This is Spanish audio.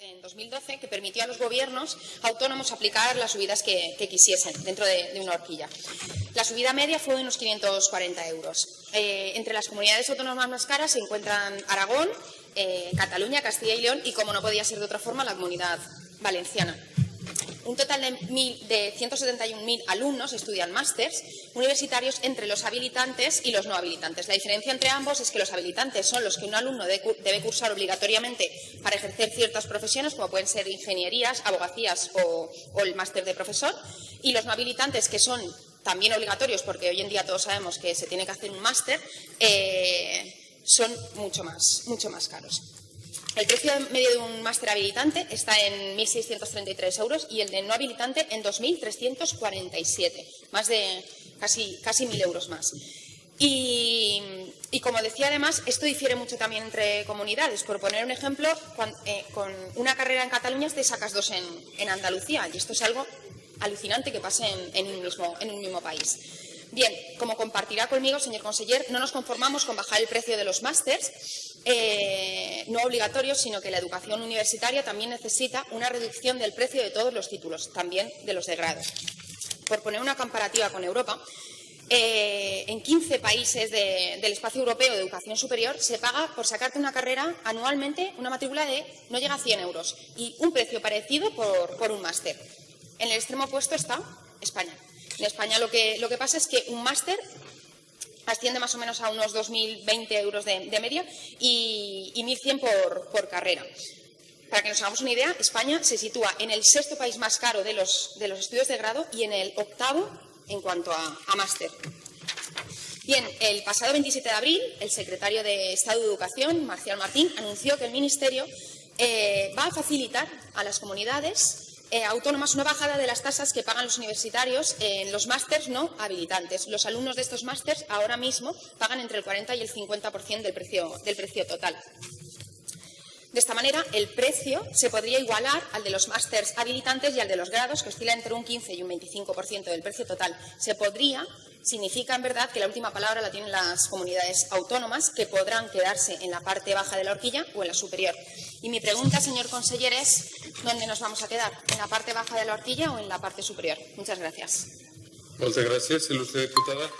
en 2012 que permitió a los gobiernos autónomos aplicar las subidas que, quisiesen dentro de, una horquilla. La subida media fue de unos 540 euros. Eh, entre las comunidades autónomas más caras se encuentran Aragón, eh, Cataluña, Castilla y León y, como no podía ser de otra forma, la comunidad valenciana. Un total de, de 171.000 alumnos estudian másters universitarios entre los habilitantes y los no habilitantes. La diferencia entre ambos es que los habilitantes son los que un alumno debe cursar obligatoriamente para ejercer ciertas profesiones, como pueden ser ingenierías, abogacías o, el máster de profesor, y los no habilitantes, que son también obligatorios, porque hoy en día todos sabemos que se tiene que hacer un máster, eh, son mucho más, mucho más caros. El precio medio de un máster habilitante está en 1.633 euros y el de no habilitante en 2.347, más de casi, casi 1.000 euros más. Y, como decía además, esto difiere mucho también entre comunidades. Por poner un ejemplo, eh, con una carrera en Cataluña te sacas dos en, Andalucía y esto es algo alucinante que pase en, un, mismo, en un mismo país. Bien, como compartirá conmigo, señor conseller, no nos conformamos con bajar el precio de los másters, eh, no obligatorios, sino que la educación universitaria también necesita una reducción del precio de todos los títulos, también de los de grado. Por poner una comparativa con Europa, eh, en 15 países del espacio europeo de educación superior se paga por sacarte una carrera anualmente una matrícula de no llega a 100 euros y un precio parecido por, por un máster. En el extremo opuesto está España. En España lo que, lo que pasa es que un máster asciende más o menos a unos 2.020 euros de, media y, 1.100 por, carrera. Para que nos hagamos una idea, España se sitúa en el sexto país más caro de los, estudios de grado y en el octavo en cuanto a, máster. Bien, el pasado 27 de abril, el secretario de Estado de Educación, Marcial Martín, anunció que el Ministerio eh, va a facilitar a las comunidades eh, autónomas una bajada de las tasas que pagan los universitarios en los másters no habilitantes. Los alumnos de estos másters ahora mismo pagan entre el 40 y el 50% del precio, del precio total. De esta manera, el precio se podría igualar al de los másters habilitantes y al de los grados, que oscila entre un 15 y un 25% del precio total. Se podría, significa en verdad que la última palabra la tienen las comunidades autónomas, que podrán quedarse en la parte baja de la horquilla o en la superior. Y mi pregunta, señor conseller, es ¿dónde nos vamos a quedar? ¿En la parte baja de la horquilla o en la parte superior? Muchas gracias. Muchas gracias, ilustre diputada.